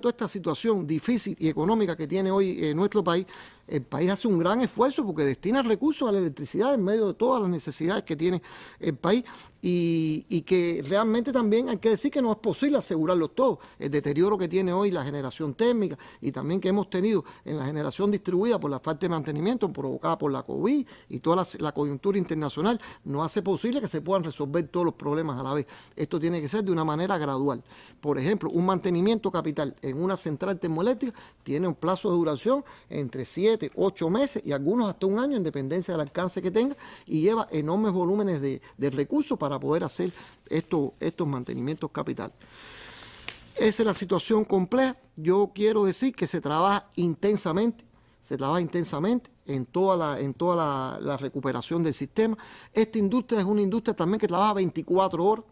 toda esta situación difícil y económica que tiene hoy eh, nuestro país, el país hace un gran esfuerzo porque destina recursos a la electricidad en medio de todas las necesidades que tiene el país y, que realmente también hay que decir que no es posible asegurarlo todo. El deterioro que tiene hoy la generación térmica y también que hemos tenido en la generación distribuida por la falta de mantenimiento provocada por la COVID y toda la, coyuntura internacional no hace posible que se puedan resolver todos los problemas a la vez. Esto tiene que ser de una manera gradual. Por ejemplo, un mantenimiento capital en una central termoeléctrica tiene un plazo de duración entre 7, 8 meses y algunos hasta un año en dependencia del alcance que tenga y lleva enormes volúmenes de, de recursos para para poder hacer estos, estos mantenimientos capitales. Esa es la situación compleja. Yo quiero decir que se trabaja intensamente, se trabaja intensamente en toda la, en toda la, recuperación del sistema. Esta industria es una industria también que trabaja 24 horas.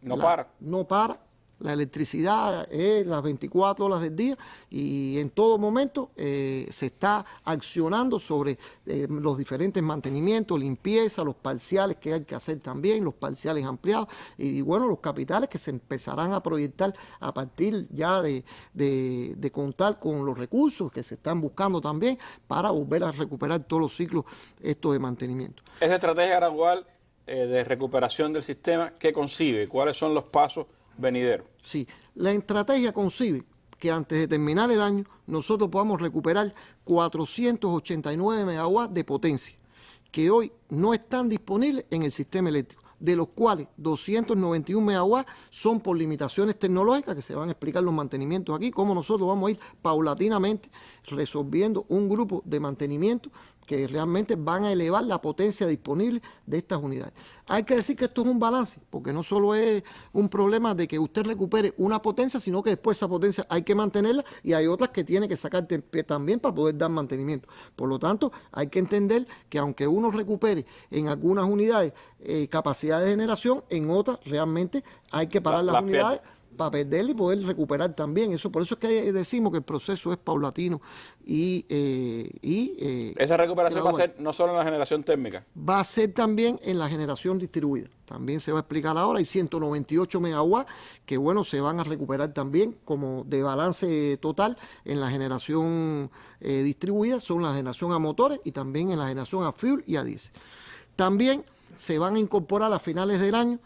No para. No para. La electricidad es las 24 horas del día y en todo momento eh, se está accionando sobre eh, los diferentes mantenimientos, limpieza, los parciales que hay que hacer también, los parciales ampliados y, bueno, los capitales que se empezarán a proyectar a partir ya de, contar con los recursos que se están buscando también para volver a recuperar todos los ciclos estos de mantenimiento. Esa estrategia gradual eh, de recuperación del sistema, ¿qué concibe? ¿Cuáles son los pasos venidero. Sí, la estrategia concibe que antes de terminar el año nosotros podamos recuperar 489 megawatts de potencia que hoy no están disponibles en el sistema eléctrico, de los cuales 291 megawatts son por limitaciones tecnológicas, que se van a explicar los mantenimientos aquí, cómo nosotros vamos a ir paulatinamente resolviendo un grupo de mantenimiento que realmente van a elevar la potencia disponible de estas unidades. Hay que decir que esto es un balance, porque no solo es un problema de que usted recupere una potencia, sino que después esa potencia hay que mantenerla y hay otras que tiene que sacar también para poder dar mantenimiento. Por lo tanto, hay que entender que aunque uno recupere en algunas unidades eh, capacidad de generación, en otras realmente hay que parar las unidades para perder y poder recuperar también. Eso Por eso es que decimos que el proceso es paulatino y... Eh, eh, Esa recuperación va a ser no solo en la generación térmica. Va a ser también en la generación distribuida. También se va a explicar ahora. Hay 198 megawatts que, bueno, se van a recuperar también como de balance total en la generación eh, distribuida. Son la generación a motores y también en la generación a fuel y a diésel. También se van a incorporar a finales del año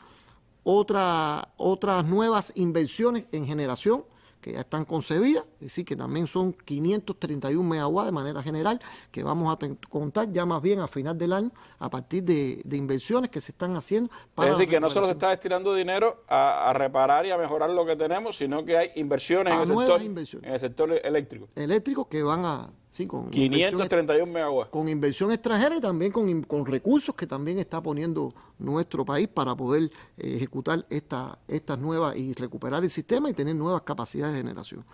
otra, otras nuevas inversiones en generación que ya están concebidas, es decir, que también son 531 megawatts de manera general, que vamos a contar ya más bien a final del año a partir de, inversiones que se están haciendo. Para es decir, que no solo se está destinando dinero a, reparar y a mejorar lo que tenemos, sino que hay inversiones en el, sector, en el sector eléctrico. Eléctrico que van a Sí, con 531 megawatts. Con inversión extranjera y también con, con, recursos que también está poniendo nuestro país para poder eh, ejecutar esta, estas nuevas y recuperar el sistema y tener nuevas capacidades de generación.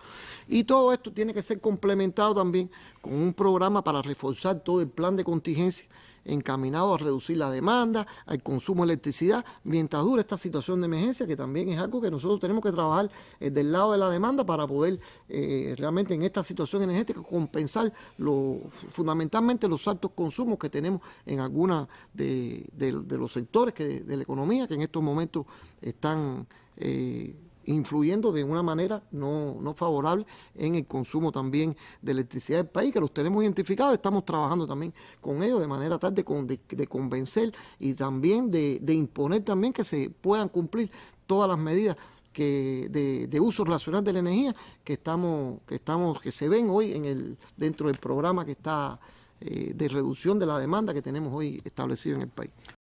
Y todo esto tiene que ser complementado también con un programa para reforzar todo el plan de contingencia encaminado a reducir la demanda, al consumo de electricidad, mientras dura esta situación de emergencia, que también es algo que nosotros tenemos que trabajar eh, del lado de la demanda para poder eh, realmente en esta situación energética compensar lo, fundamentalmente los altos consumos que tenemos en algunos de, los sectores que, de la economía que en estos momentos están... Eh, influyendo de una manera no, no, favorable en el consumo también de electricidad del país, que los tenemos identificados, estamos trabajando también con ellos de manera tal de, de, convencer y también de, de, imponer también que se puedan cumplir todas las medidas que de, de, uso racional de la energía que estamos, que estamos, que se ven hoy en el, dentro del programa que está eh, de reducción de la demanda que tenemos hoy establecido en el país.